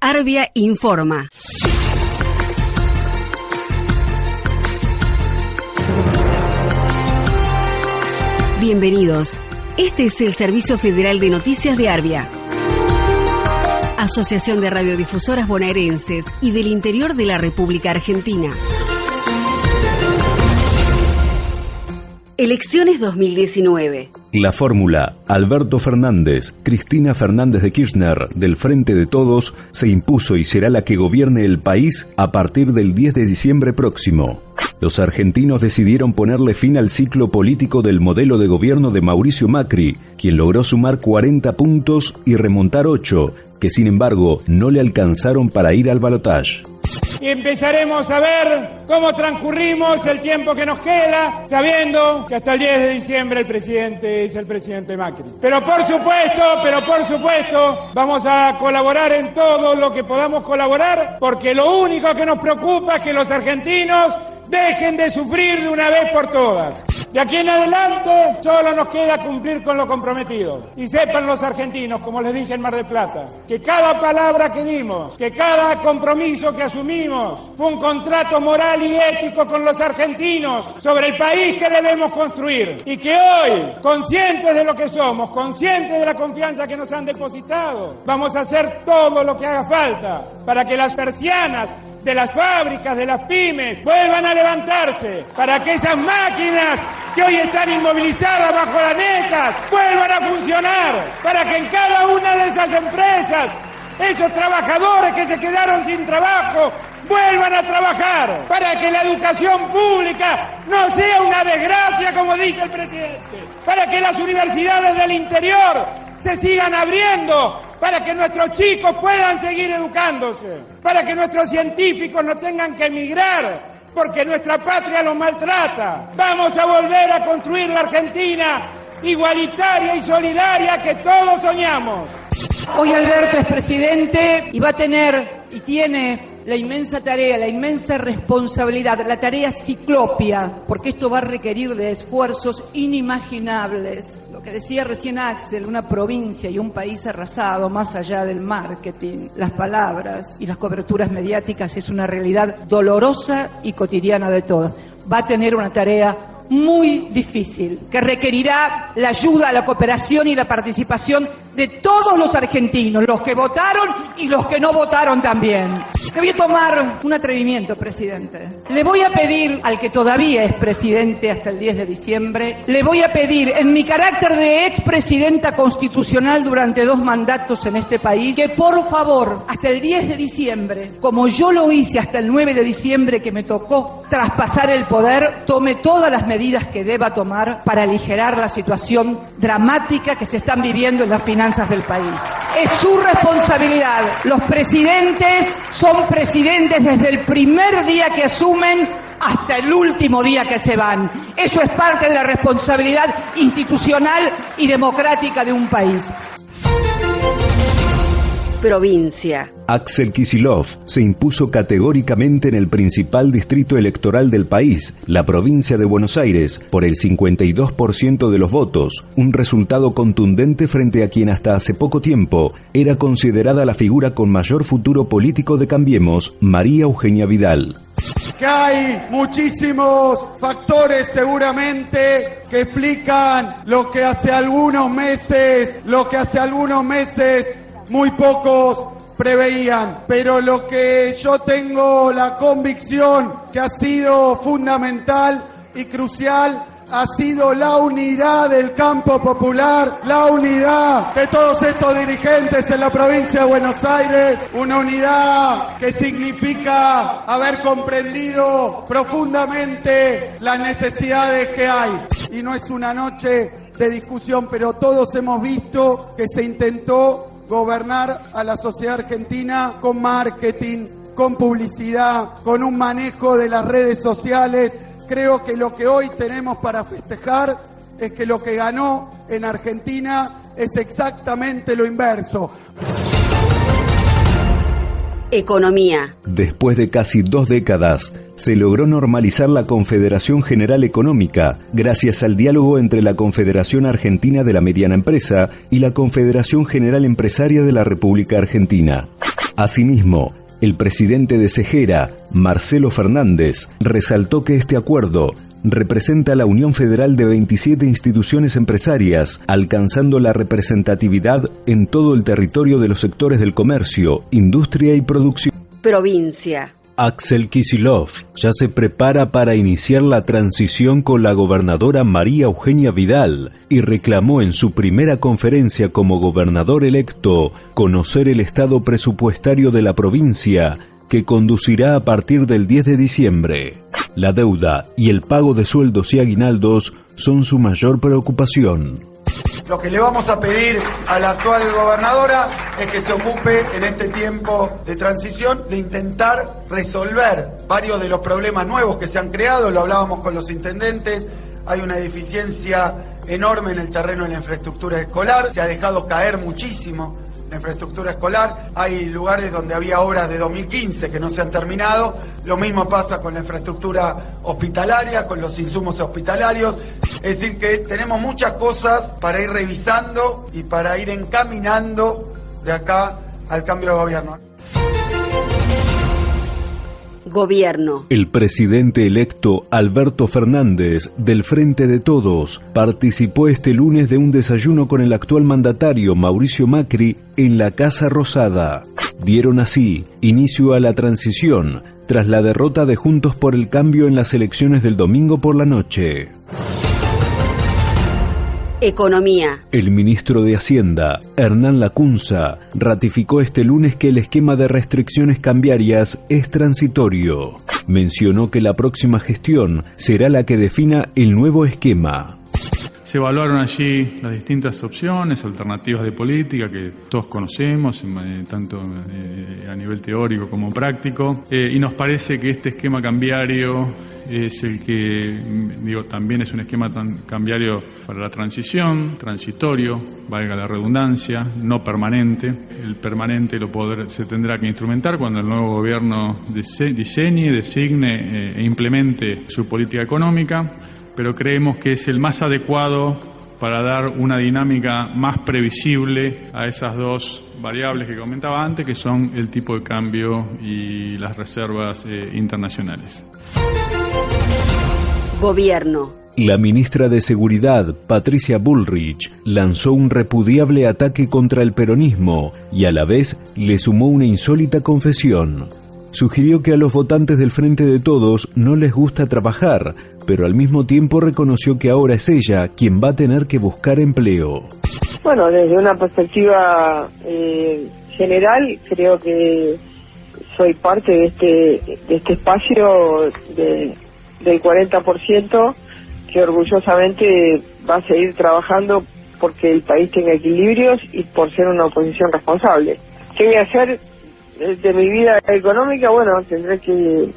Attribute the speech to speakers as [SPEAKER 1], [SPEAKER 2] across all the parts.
[SPEAKER 1] Arbia informa. Bienvenidos. Este es el Servicio Federal de Noticias de Arbia. Asociación de Radiodifusoras Bonaerenses y del Interior de la República Argentina. Elecciones 2019.
[SPEAKER 2] La fórmula Alberto Fernández, Cristina Fernández de Kirchner del Frente de Todos se impuso y será la que gobierne el país a partir del 10 de diciembre próximo. Los argentinos decidieron ponerle fin al ciclo político del modelo de gobierno de Mauricio Macri, quien logró sumar 40 puntos y remontar 8, que sin embargo no le alcanzaron para ir al balotaje
[SPEAKER 3] y empezaremos a ver cómo transcurrimos el tiempo que nos queda, sabiendo que hasta el 10 de diciembre el presidente es el presidente Macri. Pero por supuesto, pero por supuesto, vamos a colaborar en todo lo que podamos colaborar, porque lo único que nos preocupa es que los argentinos dejen de sufrir de una vez por todas. De aquí en adelante solo nos queda cumplir con lo comprometido. Y sepan los argentinos, como les dije en Mar del Plata, que cada palabra que dimos, que cada compromiso que asumimos fue un contrato moral y ético con los argentinos sobre el país que debemos construir. Y que hoy, conscientes de lo que somos, conscientes de la confianza que nos han depositado, vamos a hacer todo lo que haga falta para que las persianas de las fábricas, de las pymes, vuelvan a levantarse, para que esas máquinas que hoy están inmovilizadas bajo las netas vuelvan a funcionar, para que en cada una de esas empresas esos trabajadores que se quedaron sin trabajo vuelvan a trabajar, para que la educación pública no sea una desgracia como dice el presidente, para que las universidades del interior se sigan abriendo para que nuestros chicos puedan seguir educándose, para que nuestros científicos no tengan que emigrar porque nuestra patria los maltrata. Vamos a volver a construir la Argentina igualitaria y solidaria que todos soñamos.
[SPEAKER 4] Hoy Alberto es presidente y va a tener y tiene la inmensa tarea, la inmensa responsabilidad, la tarea ciclopia, porque esto va a requerir de esfuerzos inimaginables. Lo que decía recién Axel, una provincia y un país arrasado más allá del marketing, las palabras y las coberturas mediáticas es una realidad dolorosa y cotidiana de todos. Va a tener una tarea muy difícil, que requerirá la ayuda, la cooperación y la participación de todos los argentinos, los que votaron y los que no votaron también. Le voy a tomar un atrevimiento, presidente. Le voy a pedir al que todavía es presidente hasta el 10 de diciembre, le voy a pedir en mi carácter de expresidenta constitucional durante dos mandatos en este país, que por favor, hasta el 10 de diciembre, como yo lo hice hasta el 9 de diciembre que me tocó traspasar el poder, tome todas las medidas que deba tomar para aligerar la situación dramática que se están viviendo en las finanzas del país. Es su responsabilidad. Los presidentes son presidentes desde el primer día que asumen hasta el último día que se van. Eso es parte de la responsabilidad institucional y democrática de un país
[SPEAKER 1] provincia.
[SPEAKER 2] Axel Kisilov se impuso categóricamente en el principal distrito electoral del país, la provincia de Buenos Aires, por el 52% de los votos, un resultado contundente frente a quien hasta hace poco tiempo era considerada la figura con mayor futuro político de Cambiemos, María Eugenia Vidal
[SPEAKER 3] que hay muchísimos factores seguramente que explican lo que hace algunos meses, lo que hace algunos meses muy pocos preveían, pero lo que yo tengo la convicción que ha sido fundamental y crucial ha sido la unidad del campo popular, la unidad de todos estos dirigentes en la provincia de Buenos Aires, una unidad que significa haber comprendido profundamente las necesidades que hay. Y no es una noche de discusión, pero todos hemos visto que se intentó gobernar a la sociedad argentina con marketing, con publicidad, con un manejo de las redes sociales. Creo que lo que hoy tenemos para festejar es que lo que ganó en Argentina es exactamente lo inverso.
[SPEAKER 1] Economía.
[SPEAKER 2] Después de casi dos décadas, se logró normalizar la Confederación General Económica gracias al diálogo entre la Confederación Argentina de la Mediana Empresa y la Confederación General Empresaria de la República Argentina. Asimismo, el presidente de Cejera, Marcelo Fernández, resaltó que este acuerdo representa la unión federal de 27 instituciones empresarias, alcanzando la representatividad en todo el territorio de los sectores del comercio, industria y producción.
[SPEAKER 1] Provincia.
[SPEAKER 2] Axel Kisilov ya se prepara para iniciar la transición con la gobernadora María Eugenia Vidal y reclamó en su primera conferencia como gobernador electo conocer el estado presupuestario de la provincia que conducirá a partir del 10 de diciembre. La deuda y el pago de sueldos y aguinaldos son su mayor preocupación.
[SPEAKER 5] Lo que le vamos a pedir a la actual gobernadora es que se ocupe en este tiempo de transición de intentar resolver varios de los problemas nuevos que se han creado, lo hablábamos con los intendentes, hay una deficiencia enorme en el terreno de la infraestructura escolar, se ha dejado caer muchísimo la infraestructura escolar, hay lugares donde había obras de 2015 que no se han terminado, lo mismo pasa con la infraestructura hospitalaria, con los insumos hospitalarios, es decir que tenemos muchas cosas para ir revisando y para ir encaminando de acá al cambio de gobierno.
[SPEAKER 1] Gobierno.
[SPEAKER 2] El presidente electo Alberto Fernández, del Frente de Todos, participó este lunes de un desayuno con el actual mandatario Mauricio Macri en la Casa Rosada. Dieron así inicio a la transición tras la derrota de Juntos por el Cambio en las elecciones del domingo por la noche.
[SPEAKER 1] Economía.
[SPEAKER 2] El ministro de Hacienda, Hernán Lacunza, ratificó este lunes que el esquema de restricciones cambiarias es transitorio. Mencionó que la próxima gestión será la que defina el nuevo esquema.
[SPEAKER 6] Se evaluaron allí las distintas opciones, alternativas de política que todos conocemos, eh, tanto eh, a nivel teórico como práctico, eh, y nos parece que este esquema cambiario es el que, mm, digo, también es un esquema cambiario para la transición, transitorio, valga la redundancia, no permanente. El permanente lo poder, se tendrá que instrumentar cuando el nuevo gobierno diseñe, designe e implemente su política económica pero creemos que es el más adecuado para dar una dinámica más previsible a esas dos variables que comentaba antes, que son el tipo de cambio y las reservas eh, internacionales.
[SPEAKER 1] Gobierno.
[SPEAKER 2] La ministra de Seguridad, Patricia Bullrich, lanzó un repudiable ataque contra el peronismo y a la vez le sumó una insólita confesión sugirió que a los votantes del Frente de Todos no les gusta trabajar, pero al mismo tiempo reconoció que ahora es ella quien va a tener que buscar empleo.
[SPEAKER 7] Bueno, desde una perspectiva eh, general, creo que soy parte de este, de este espacio de, del 40% que orgullosamente va a seguir trabajando porque el país tenga equilibrios y por ser una oposición responsable. ¿Qué voy a hacer? De mi vida económica, bueno, tendré que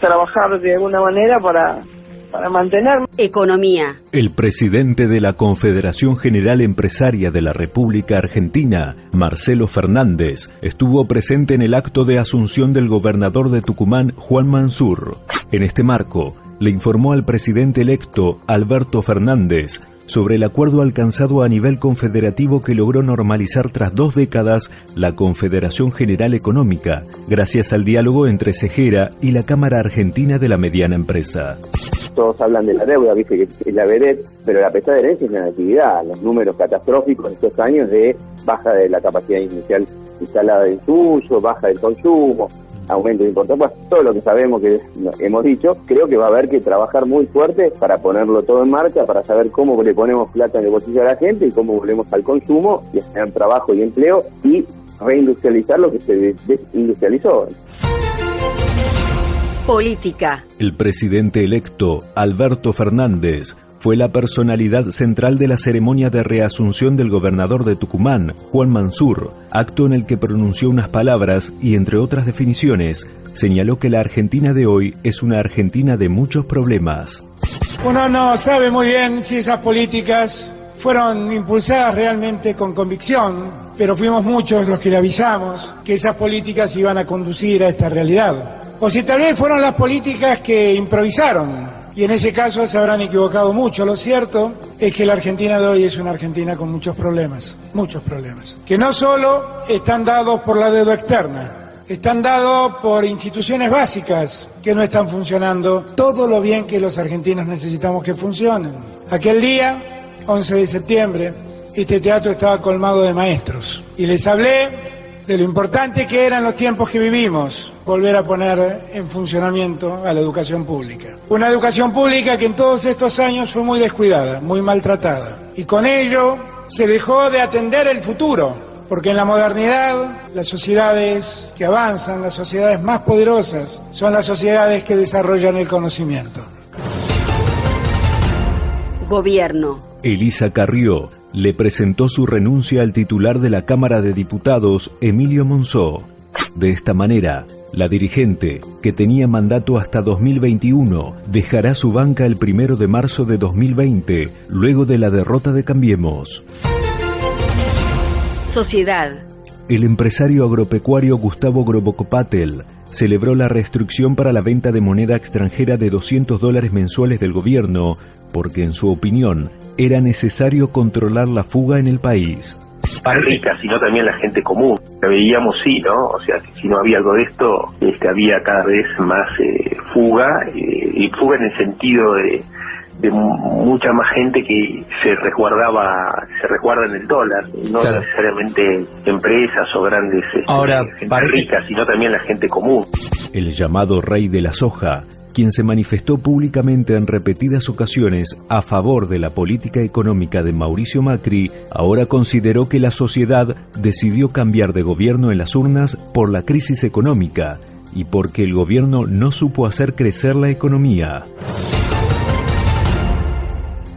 [SPEAKER 7] trabajar de alguna manera para, para mantenerme.
[SPEAKER 1] Economía.
[SPEAKER 2] El presidente de la Confederación General Empresaria de la República Argentina, Marcelo Fernández, estuvo presente en el acto de asunción del gobernador de Tucumán, Juan Mansur. En este marco, le informó al presidente electo, Alberto Fernández, sobre el acuerdo alcanzado a nivel confederativo que logró normalizar tras dos décadas la Confederación General Económica, gracias al diálogo entre Cejera y la Cámara Argentina de la Mediana Empresa.
[SPEAKER 8] Todos hablan de la deuda, viste que es la vered, pero la pesada herencia es la actividad, los números catastróficos de estos años de baja de la capacidad inicial instalada del uso, baja del consumo, aumento de importación, pues todo lo que sabemos que hemos dicho, creo que va a haber que trabajar muy fuerte para ponerlo todo en marcha, para saber cómo le ponemos plata en el bolsillo a la gente y cómo volvemos al consumo y a tener trabajo y empleo y reindustrializar lo que se desindustrializó.
[SPEAKER 1] Política.
[SPEAKER 2] El presidente electo, Alberto Fernández, fue la personalidad central de la ceremonia de reasunción del gobernador de Tucumán, Juan Mansur, acto en el que pronunció unas palabras y, entre otras definiciones, señaló que la Argentina de hoy es una Argentina de muchos problemas.
[SPEAKER 3] Uno no sabe muy bien si esas políticas fueron impulsadas realmente con convicción, pero fuimos muchos los que le avisamos que esas políticas iban a conducir a esta realidad. O si tal vez fueron las políticas que improvisaron Y en ese caso se habrán equivocado mucho. Lo cierto es que la Argentina de hoy es una Argentina con muchos problemas, muchos problemas, que no solo están dados por la deuda externa, están dados por instituciones básicas que no están funcionando todo lo bien que los argentinos necesitamos que funcionen. Aquel día, 11 de septiembre, este teatro estaba colmado de maestros y les hablé de lo importante que eran los tiempos que vivimos, volver a poner en funcionamiento a la educación pública. Una educación pública que en todos estos años fue muy descuidada, muy maltratada. Y con ello se dejó de atender el futuro, porque en la modernidad las sociedades que avanzan, las sociedades más poderosas, son las sociedades que desarrollan el conocimiento.
[SPEAKER 1] Gobierno.
[SPEAKER 2] Elisa Carrió le presentó su renuncia al titular de la Cámara de Diputados, Emilio Monzó. De esta manera, la dirigente, que tenía mandato hasta 2021, dejará su banca el primero de marzo de 2020, luego de la derrota de Cambiemos.
[SPEAKER 1] Sociedad.
[SPEAKER 2] El empresario agropecuario Gustavo Grobocopatel celebró la restricción para la venta de moneda extranjera de 200 dólares mensuales del gobierno porque en su opinión era necesario controlar la fuga en el país.
[SPEAKER 9] Para ricas, sino también la gente común. Lo veíamos, sí, ¿no? O sea, si no había algo de esto, este, había cada vez más eh, fuga, eh, y fuga en el sentido de, mucha más gente que se resguardaba, se resguarda en el dólar, no necesariamente empresas o grandes este,
[SPEAKER 10] Ahora,
[SPEAKER 9] gente ricas, sino también la gente común.
[SPEAKER 2] El llamado rey de la soja quien se manifestó públicamente en repetidas ocasiones a favor de la política económica de Mauricio Macri, ahora consideró que la sociedad decidió cambiar de gobierno en las urnas por la crisis económica y porque el gobierno no supo hacer crecer la economía.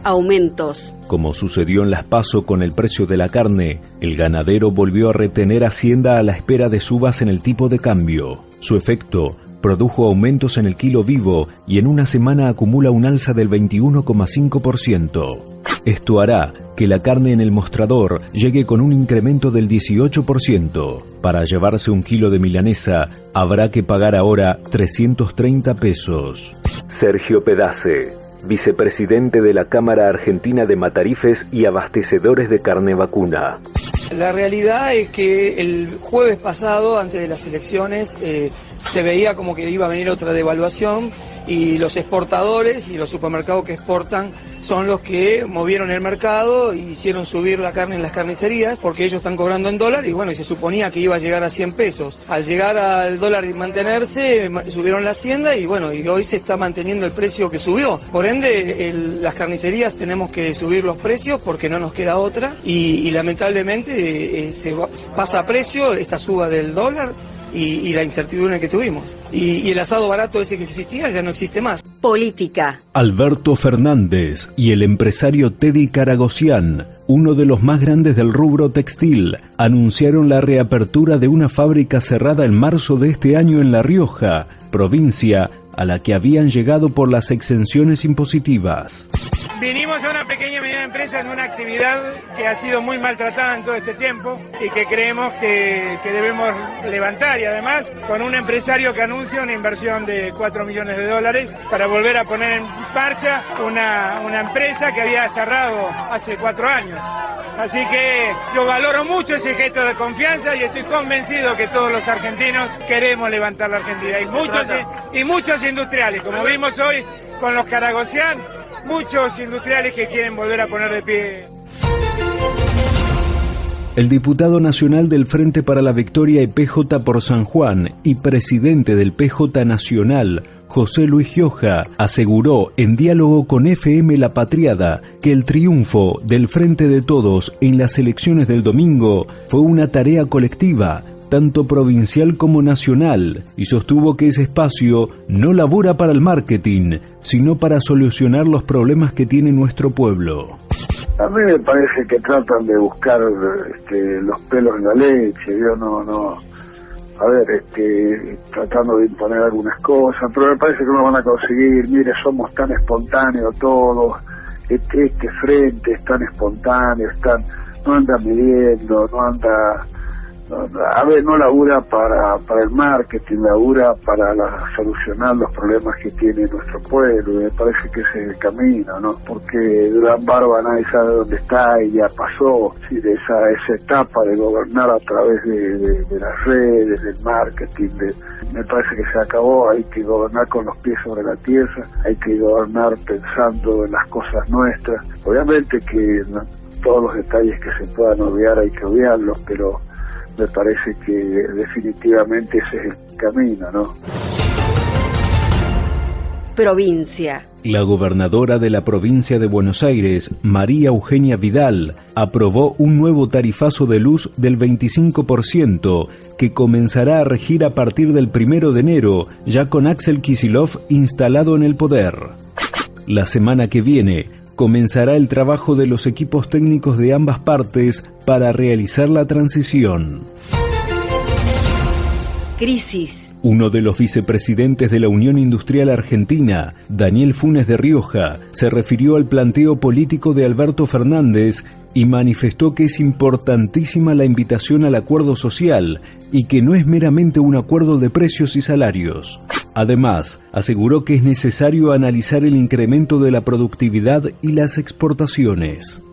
[SPEAKER 1] Aumentos.
[SPEAKER 2] Como sucedió en las PASO con el precio de la carne, el ganadero volvió a retener Hacienda a la espera de subas en el tipo de cambio. Su efecto produjo aumentos en el kilo vivo y en una semana acumula un alza del 21,5%. Esto hará que la carne en el mostrador llegue con un incremento del 18%. Para llevarse un kilo de milanesa habrá que pagar ahora 330 pesos. Sergio Pedace, vicepresidente de la Cámara Argentina de Matarifes y Abastecedores de Carne Vacuna.
[SPEAKER 11] La realidad es que el jueves pasado, antes de las elecciones, eh, se veía como que iba a venir otra devaluación y los exportadores y los supermercados que exportan son los que movieron el mercado y hicieron subir la carne en las carnicerías porque ellos están cobrando en dólar y bueno, y se suponía que iba a llegar a 100 pesos. Al llegar al dólar y mantenerse, subieron la hacienda y bueno, y hoy se está manteniendo el precio que subió. Por ende, las carnicerías tenemos que subir los precios porque no nos queda otra y, lamentablemente eh, se pasa a precio esta suba del dólar y, la incertidumbre que tuvimos. Y, y el asado barato ese que existía ya no existe más.
[SPEAKER 1] Política.
[SPEAKER 2] Alberto Fernández y el empresario Teddy Caragosian, uno de los más grandes del rubro textil, anunciaron la reapertura de una fábrica cerrada en marzo de este año en La Rioja, provincia a la que habían llegado por las exenciones impositivas.
[SPEAKER 3] Vinimos a una pequeña y mediana empresa en una actividad que ha sido muy maltratada en todo este tiempo y que creemos que, debemos levantar y además con un empresario que anuncia una inversión de 4 millones de dólares para volver a poner en marcha una, una empresa que había cerrado hace cuatro años. Así que yo valoro mucho ese gesto de confianza y estoy convencido que todos los argentinos queremos levantar la Argentina. Y muchos, y muchos industriales, como vimos hoy con los Caragosian, muchos industriales que quieren volver a poner de pie.
[SPEAKER 2] El diputado nacional del Frente para la Victoria y PJ por San Juan y presidente del PJ Nacional, José Luis Gioja, aseguró en diálogo con FM La Patriada que el triunfo del Frente de Todos en las elecciones del domingo fue una tarea colectiva tanto provincial como nacional, y sostuvo que ese espacio no labora para el marketing, sino para solucionar los problemas que tiene nuestro pueblo.
[SPEAKER 12] A mí me parece que tratan de buscar este, los pelos en la leche, yo no, no, a ver, este, tratando de imponer algunas cosas, pero me parece que no van a conseguir, mire, somos tan espontáneos todos, este, este frente es tan espontáneo, no anda midiendo, no anda a ver, no labura para, para el marketing, labura para la, solucionar los problemas que tiene nuestro pueblo, me parece que ese es el camino, ¿no? Porque Durán Barba nadie sabe dónde está y ya pasó de esa, esa etapa de gobernar a través de, las redes, del marketing, me parece que se acabó, hay que gobernar con los pies sobre la tierra, hay que gobernar pensando en las cosas nuestras, obviamente que todos los detalles que se puedan obviar hay que obviarlos, pero me parece que definitivamente ese es el camino, ¿no?
[SPEAKER 1] Provincia.
[SPEAKER 2] La gobernadora de la provincia de Buenos Aires, María Eugenia Vidal, aprobó un nuevo tarifazo de luz del 25% que comenzará a regir a partir del primero de enero, ya con Axel Kisilov instalado en el poder. La semana que viene, comenzará el trabajo de los equipos técnicos de ambas partes para realizar la transición.
[SPEAKER 1] Crisis.
[SPEAKER 2] Uno de los vicepresidentes de la Unión Industrial Argentina, Daniel Funes de Rioja, se refirió al planteo político de Alberto Fernández y manifestó que es importantísima la invitación al acuerdo social y que no es meramente un acuerdo de precios y salarios. Además, aseguró que es necesario analizar el incremento de la productividad y las exportaciones.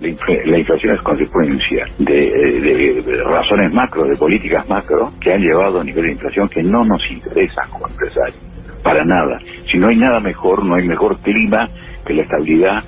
[SPEAKER 10] La, inflación es consecuencia de, razones macro, de políticas macro, que han llevado a nivel de inflación que no nos interesan como empresarios, para nada. Si no hay nada mejor, no hay mejor clima que la estabilidad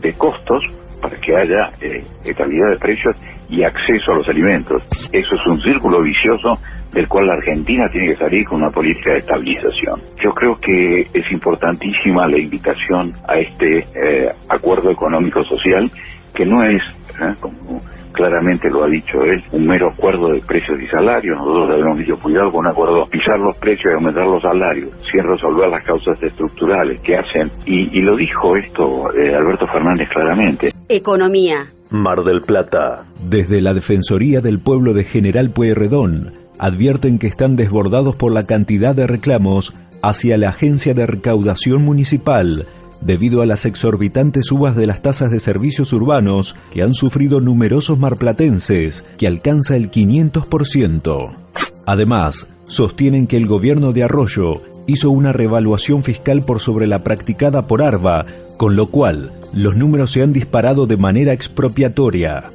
[SPEAKER 10] de costos para que haya eh, estabilidad de precios y acceso a los alimentos. Eso es un círculo vicioso del cual la Argentina tiene que salir con una política de estabilización. Yo creo que es importantísima la invitación a este eh, acuerdo económico-social, que no es, ¿eh? como claramente lo ha dicho él, un mero acuerdo de precios y salarios. Nosotros habíamos dicho, cuidado con un acuerdo, pisar los precios y aumentar los salarios, sin resolver las causas estructurales que hacen. Y, lo dijo esto eh, Alberto Fernández claramente.
[SPEAKER 1] Economía.
[SPEAKER 2] Mar del Plata. Desde la Defensoría del Pueblo de General Pueyrredón, advierten que están desbordados por la cantidad de reclamos hacia la Agencia de Recaudación Municipal debido a las exorbitantes subas de las tasas de servicios urbanos que han sufrido numerosos marplatenses, que alcanza el 500%. Además, sostienen que el gobierno de Arroyo hizo una revaluación fiscal por sobre la practicada por ARBA, con lo cual los números se han disparado de manera expropiatoria.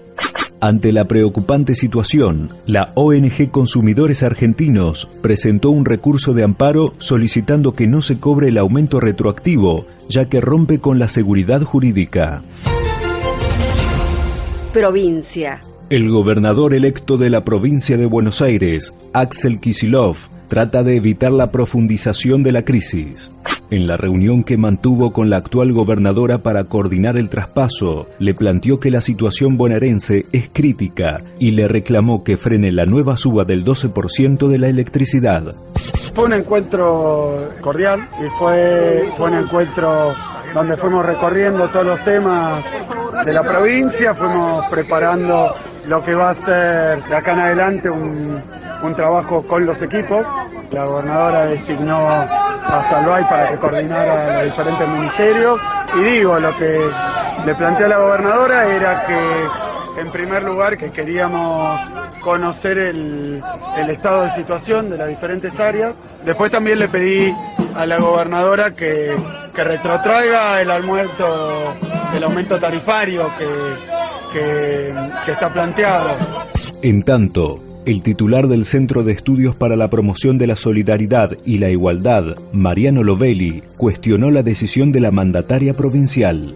[SPEAKER 2] Ante la preocupante situación, la ONG Consumidores Argentinos presentó un recurso de amparo solicitando que no se cobre el aumento retroactivo, ya que rompe con la seguridad jurídica.
[SPEAKER 1] Provincia.
[SPEAKER 2] El gobernador electo de la provincia de Buenos Aires, Axel Kisilov, trata de evitar la profundización de la crisis. En la reunión que mantuvo con la actual gobernadora para coordinar el traspaso, le planteó que la situación bonaerense es crítica y le reclamó que frene la nueva suba del 12% de la electricidad.
[SPEAKER 3] Fue un encuentro cordial y fue, fue un encuentro donde fuimos recorriendo todos los temas de la provincia, fuimos preparando lo que va a ser de acá en adelante un, un trabajo con los equipos. La gobernadora designó a Salvay para que coordinara los diferentes ministerios. Y digo, lo que le planteé a la gobernadora era que, en primer lugar, que queríamos conocer el, el estado de situación de las diferentes áreas. Después también le pedí a la gobernadora que, que retrotraiga el aumento, el aumento tarifario que, que, que está planteado.
[SPEAKER 2] En tanto, el titular del Centro de Estudios para la Promoción de la Solidaridad y la Igualdad, Mariano Lovelli, cuestionó la decisión de la mandataria provincial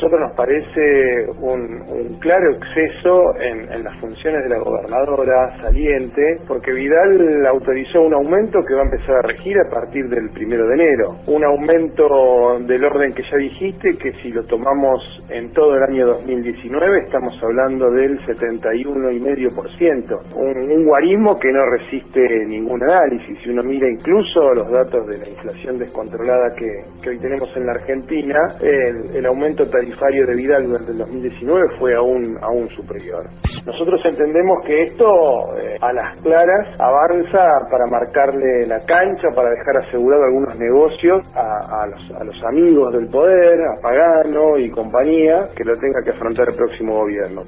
[SPEAKER 13] nosotros nos parece un, claro exceso en, las funciones de la gobernadora saliente, porque Vidal autorizó un aumento que va a empezar a regir a partir del primero de enero. Un aumento del orden que ya dijiste, que si lo tomamos en todo el año 2019 estamos hablando del 71,5%. Un, un guarismo que no resiste ningún análisis. Si uno mira incluso los datos de la inflación descontrolada que, hoy tenemos en la Argentina, el, el aumento aumento tarifario de Vidal durante el 2019 fue aún, aún superior. Nosotros entendemos que esto eh, a las claras avanza para marcarle la cancha, para dejar asegurado algunos negocios a, los, a los amigos del poder, a Pagano y compañía, que lo tenga que afrontar el próximo gobierno.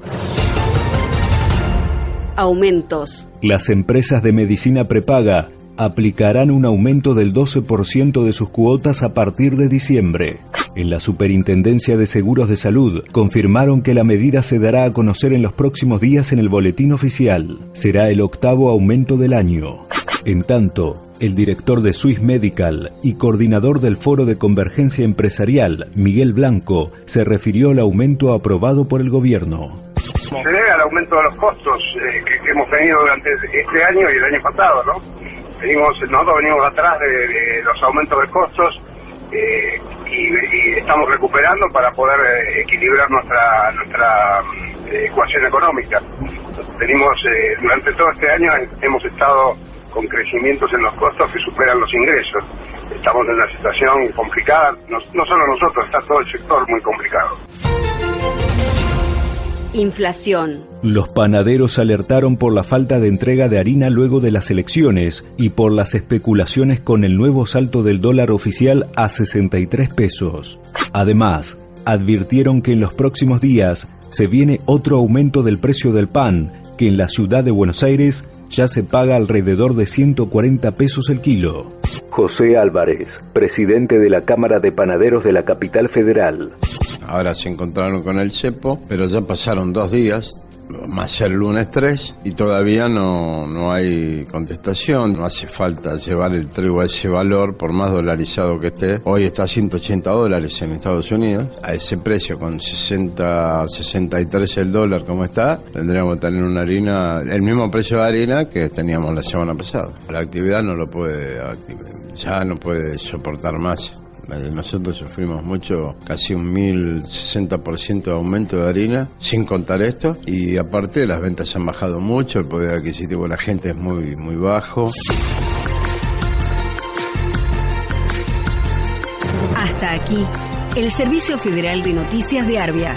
[SPEAKER 1] Aumentos.
[SPEAKER 2] Las empresas de medicina prepaga aplicarán un aumento del 12% de sus cuotas a partir de diciembre. En la Superintendencia de Seguros de Salud confirmaron que la medida se dará a conocer en los próximos días en el boletín oficial. Será el octavo aumento del año. En tanto, el director de Swiss Medical y coordinador del Foro de Convergencia Empresarial, Miguel Blanco, se refirió al aumento aprobado por el gobierno.
[SPEAKER 14] Se debe al aumento de los costos eh, que, hemos tenido durante este año y el año pasado, ¿no? Venimos, nosotros venimos atrás de, los aumentos de costos eh, y, estamos recuperando para poder eh, equilibrar nuestra nuestra ecuación económica. Venimos, durante todo este año hemos estado con crecimientos en los costos que superan los ingresos. Estamos en una situación complicada, no, no solo nosotros, está todo el sector muy complicado.
[SPEAKER 1] Inflación.
[SPEAKER 2] Los panaderos alertaron por la falta de entrega de harina luego de las elecciones y por las especulaciones con el nuevo salto del dólar oficial a 63 pesos. Además, advirtieron que en los próximos días se viene otro aumento del precio del pan, que en la ciudad de Buenos Aires ya se paga alrededor de 140 pesos el kilo. José Álvarez, presidente de la Cámara de Panaderos de la capital federal.
[SPEAKER 15] Ahora se encontraron con el cepo, pero ya pasaron dos días, más el lunes 3 y todavía no, no hay contestación. No hace falta llevar el trigo a ese valor, por más dolarizado que esté. Hoy está a 180 dólares en Estados Unidos. A ese precio, con 60, 63 el dólar como está, tendríamos que tener una harina, el mismo precio de harina que teníamos la semana pasada. La actividad no lo puede, ya no puede soportar más. Nosotros sufrimos mucho, casi un 1060% de aumento de harina, sin contar esto. Y aparte las ventas han bajado mucho, el poder adquisitivo de la gente es muy, muy bajo.
[SPEAKER 1] Hasta aquí, el Servicio Federal de Noticias de Arbia.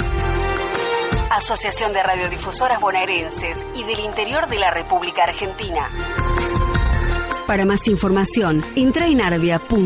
[SPEAKER 1] Asociación de Radiodifusoras Bonaerenses y del Interior de la República Argentina. Para más información, entra en arbia.org.ar.